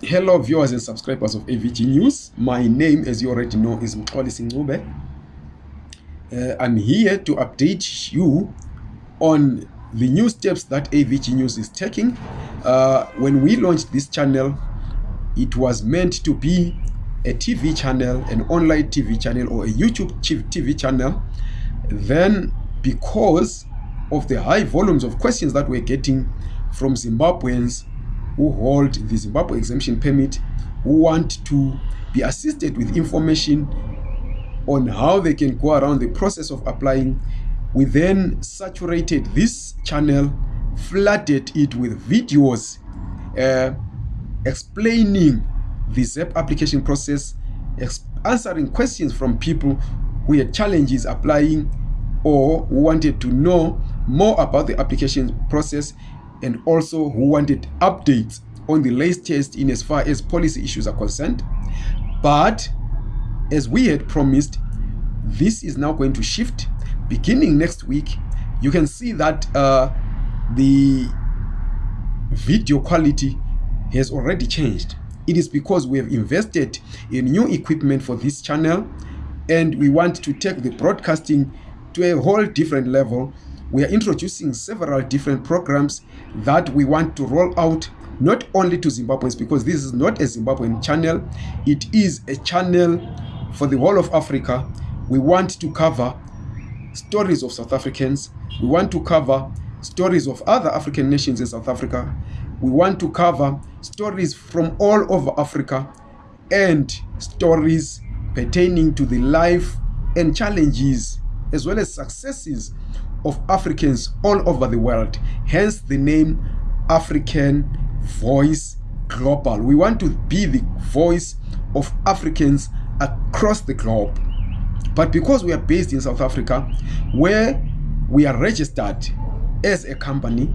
Hello viewers and subscribers of AVG News. My name as you already know is Mxolisi Ncube. Uh, I'm here to update you on the new steps that AVG News is taking. Uh, when we launched this channel, it was meant to be a TV channel, an online TV channel or a YouTube TV channel. Then because of the high volumes of questions that we're getting from Zimbabweans who hold the Zimbabwe exemption permit, who want to be assisted with information on how they can go around the process of applying. We then saturated this channel, flooded it with videos uh, explaining the ZEP application process, answering questions from people who had challenges applying or wanted to know more about the application process and also who wanted updates on the latest test, in as far as policy issues are concerned. But as we had promised, this is now going to shift beginning next week. You can see that uh, the video quality has already changed. It is because we have invested in new equipment for this channel and we want to take the broadcasting to a whole different level we are introducing several different programs that we want to roll out not only to Zimbabweans because this is not a Zimbabwean channel. It is a channel for the whole of Africa. We want to cover stories of South Africans. We want to cover stories of other African nations in South Africa. We want to cover stories from all over Africa and stories pertaining to the life and challenges as well as successes of Africans all over the world. Hence the name African Voice Global. We want to be the voice of Africans across the globe. But because we are based in South Africa, where we are registered as a company,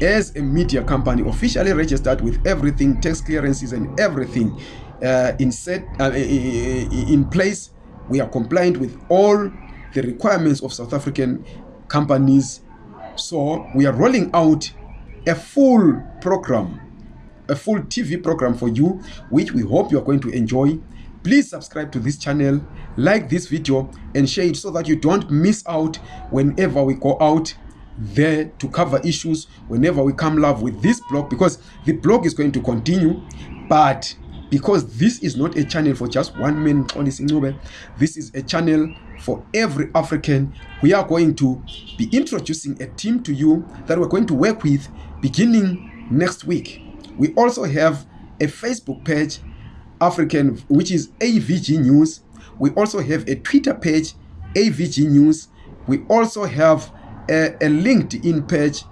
as a media company, officially registered with everything, tax clearances and everything uh, in set uh, in place, we are compliant with all the requirements of South African companies. So we are rolling out a full program, a full TV program for you, which we hope you are going to enjoy. Please subscribe to this channel, like this video and share it so that you don't miss out whenever we go out there to cover issues whenever we come live with this blog because the blog is going to continue but because this is not a channel for just one man this is a channel for every african. We are going to be introducing a team to you that we're going to work with beginning next week. We also have a facebook page african which is avg news. We also have a twitter page avg news. We also have a, a linkedin page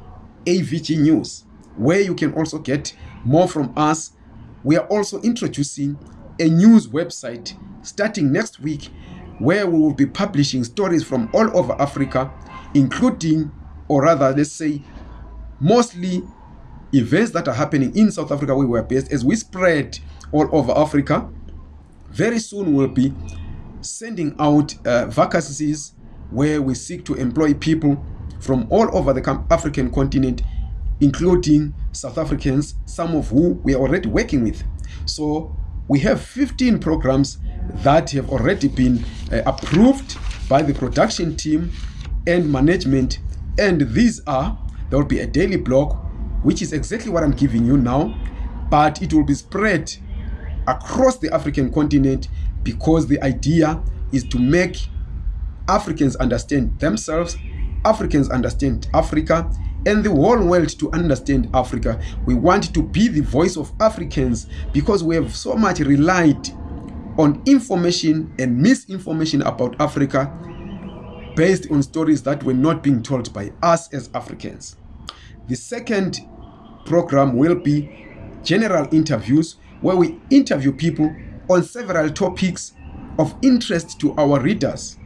avg news where you can also get more from us we are also introducing a news website starting next week where we will be publishing stories from all over Africa, including, or rather, let's say, mostly events that are happening in South Africa where we are based as we spread all over Africa. Very soon we'll be sending out uh, vacancies where we seek to employ people from all over the African continent including South Africans, some of who we are already working with. So we have 15 programs that have already been uh, approved by the production team and management. And these are, there will be a daily blog, which is exactly what I'm giving you now, but it will be spread across the African continent because the idea is to make Africans understand themselves, Africans understand Africa, and the whole world to understand Africa. We want to be the voice of Africans because we have so much relied on information and misinformation about Africa based on stories that were not being told by us as Africans. The second program will be general interviews where we interview people on several topics of interest to our readers.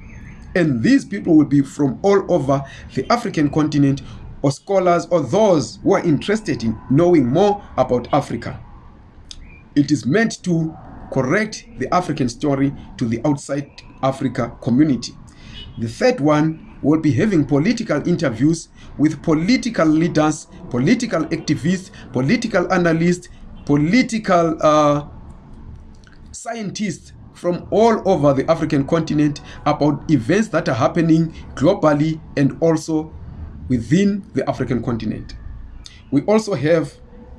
And these people will be from all over the African continent or scholars or those who are interested in knowing more about Africa. It is meant to correct the African story to the outside Africa community. The third one will be having political interviews with political leaders, political activists, political analysts, political uh, scientists from all over the African continent about events that are happening globally and also within the African continent. We also have,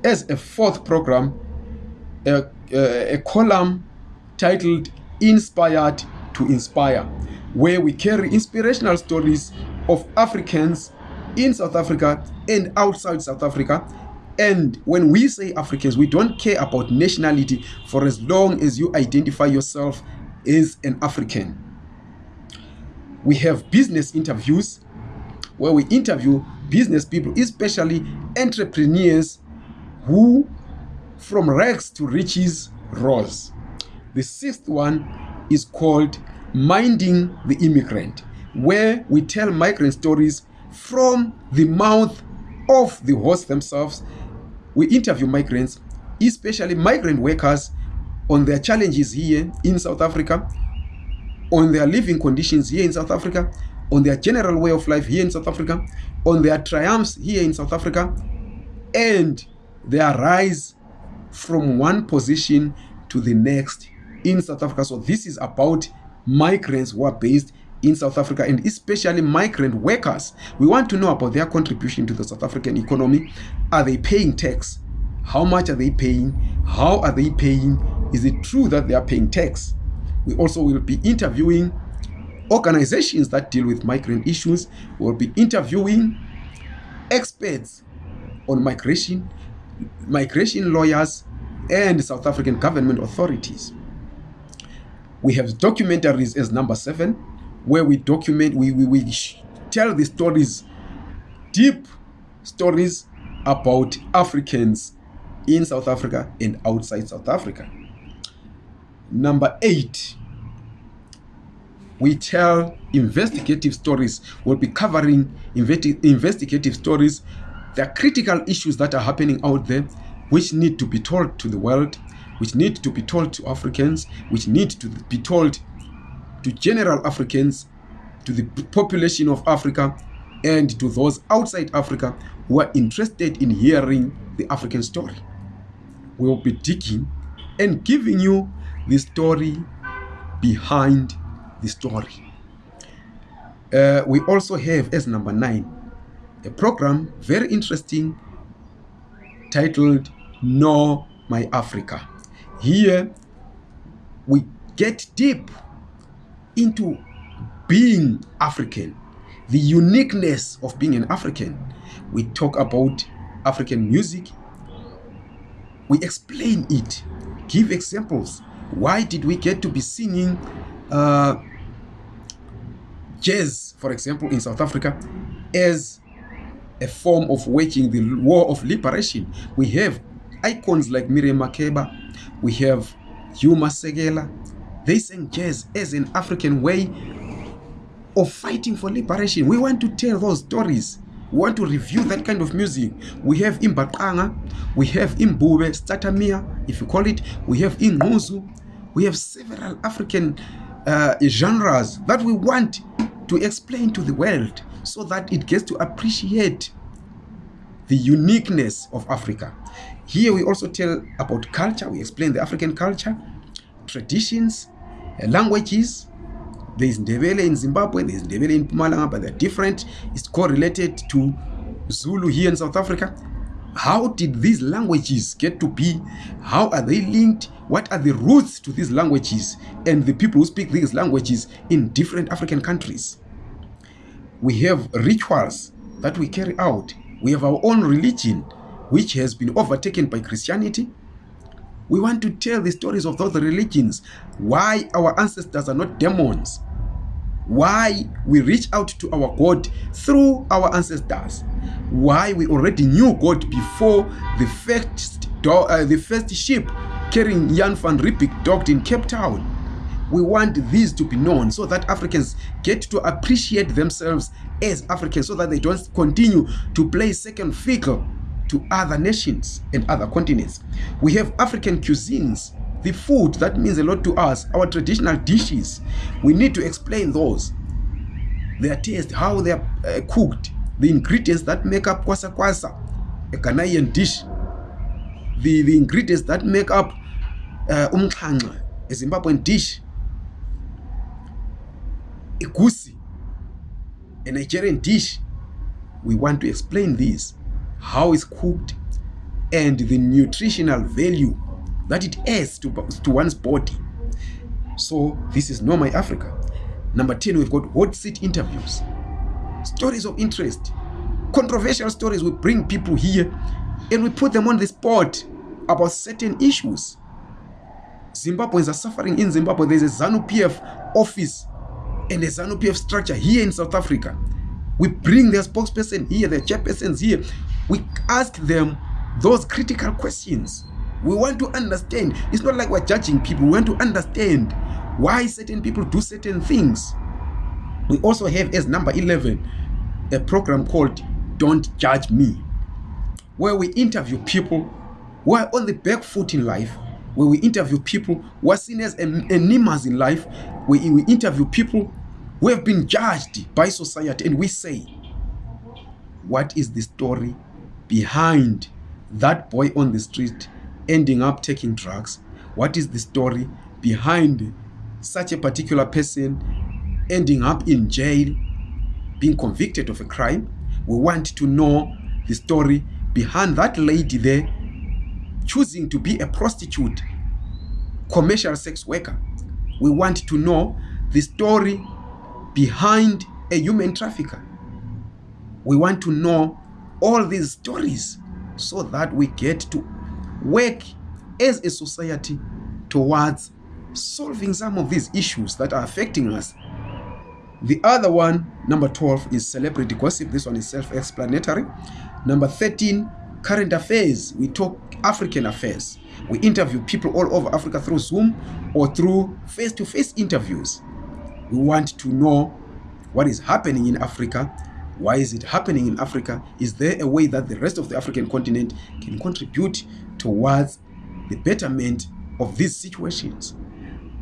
as a fourth program, a, a, column titled Inspired to Inspire, where we carry inspirational stories of Africans in South Africa and outside South Africa. And when we say Africans, we don't care about nationality for as long as you identify yourself as an African. We have business interviews where we interview business people, especially entrepreneurs who from rags to riches rose. The sixth one is called Minding the Immigrant, where we tell migrant stories from the mouth of the host themselves. We interview migrants, especially migrant workers, on their challenges here in South Africa, on their living conditions here in South Africa, on their general way of life here in South Africa, on their triumphs here in South Africa, and their rise from one position to the next in South Africa. So this is about migrants who are based in South Africa and especially migrant workers. We want to know about their contribution to the South African economy. Are they paying tax? How much are they paying? How are they paying? Is it true that they are paying tax? We also will be interviewing organizations that deal with migrant issues. We'll be interviewing experts on migration, migration lawyers, and South African government authorities. We have documentaries as number seven, where we document, we, we, we tell the stories, deep stories about Africans in South Africa and outside South Africa. Number eight, we tell investigative stories. We'll be covering investi investigative stories. Are critical issues that are happening out there which need to be told to the world, which need to be told to Africans, which need to be told to general Africans, to the population of Africa, and to those outside Africa who are interested in hearing the African story. We will be digging and giving you the story behind the story. Uh, we also have as number nine a program very interesting titled Know My Africa. Here we get deep into being African, the uniqueness of being an African. We talk about African music, we explain it, give examples. Why did we get to be singing uh, jazz, for example, in South Africa, as a form of waging the war of liberation? We have icons like Miriam Makeba, we have Hugh Masekela. They sang jazz as an African way of fighting for liberation. We want to tell those stories. We want to review that kind of music. We have Imbaqanga, we have Imbube, Statamia, if you call it. We have Inguzu. We have several African uh, genres that we want to explain to the world so that it gets to appreciate the uniqueness of Africa. Here we also tell about culture. We explain the African culture, traditions, uh, languages. There is Ndebele in Zimbabwe, there is Ndebele in Pumalanga, but they're different. It's correlated to Zulu here in South Africa. How did these languages get to be? How are they linked? What are the roots to these languages and the people who speak these languages in different African countries? We have rituals that we carry out. We have our own religion which has been overtaken by Christianity. We want to tell the stories of those religions, why our ancestors are not demons, why we reach out to our God through our ancestors, why we already knew God before the first, uh, the first ship carrying Jan van Riebeeck docked in Cape Town. We want these to be known so that Africans get to appreciate themselves as Africans so that they don't continue to play second fiddle to other nations and other continents. We have African cuisines, the food that means a lot to us, our traditional dishes. We need to explain those, their taste, how they are uh, cooked, the ingredients that make up kwasa kwasa, a Ghanaian dish. the, the ingredients that make up uh, a zimbabwean dish egusi a nigerian dish we want to explain this how it's cooked and the nutritional value that it adds to, to one's body. So this is Know My Africa. Number 10 we've got hot seat interviews. Stories of interest. Controversial stories. We bring people here and we put them on the spot about certain issues. Zimbabweans are suffering in zimbabwe. There's a zanu pf office and a zanu pf structure here in south africa. We bring their spokesperson here their chairpersons here. We ask them those critical questions we want to understand. It's not like we're judging people. We want to understand why certain people do certain things. We also have as number 11 a program called don't judge me where we interview people who are on the back foot in life where we interview people who are seen as enemas in life where we interview people who have been judged by society and we say what is the story behind that boy on the street ending up taking drugs. What is the story behind such a particular person ending up in jail being convicted of a crime? We want to know the story behind that lady there choosing to be a prostitute commercial sex worker. We want to know the story behind a human trafficker. We want to know all these stories so that we get to work as a society towards solving some of these issues that are affecting us. The other one number 12 is celebrity gossip. This one is self-explanatory. Number 13 current affairs. We talk african affairs. We interview people all over africa through zoom or through face-to-face -face interviews. We want to know what is happening in africa why is it happening in africa? Is there a way that the rest of the african continent can contribute towards the betterment of these situations?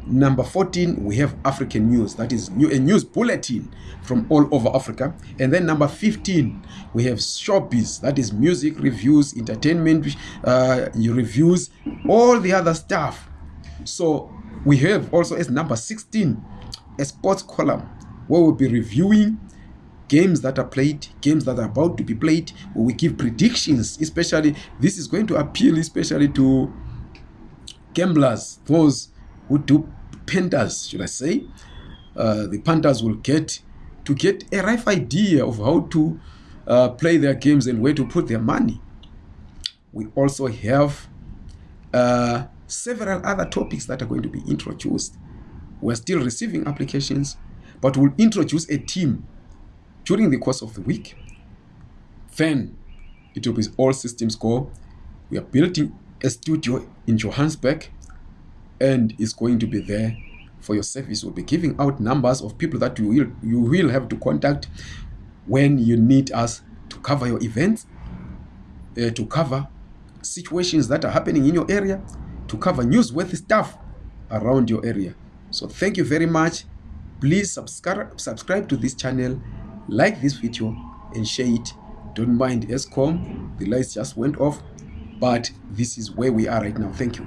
Number 14 we have african news. That is new a news bulletin from all over africa. And then number 15 we have showbiz. That is music reviews entertainment uh, reviews all the other stuff. So we have also as number 16 a sports column where we'll be reviewing games that are played games that are about to be played we give predictions especially this is going to appeal especially to gamblers those who do punters should i say. Uh, the punters will get to get a rough idea of how to uh, play their games and where to put their money. We also have uh, several other topics that are going to be introduced. We're still receiving applications but we'll introduce a team during the course of the week then it will be all systems go. We are building a studio in johannesburg and is going to be there for your service. We'll be giving out numbers of people that you will you will have to contact when you need us to cover your events uh, to cover situations that are happening in your area to cover newsworthy stuff around your area. So thank you very much. Please subscribe subscribe to this channel like this video and share it. Don't mind escom the lights just went off but this is where we are right now. Thank you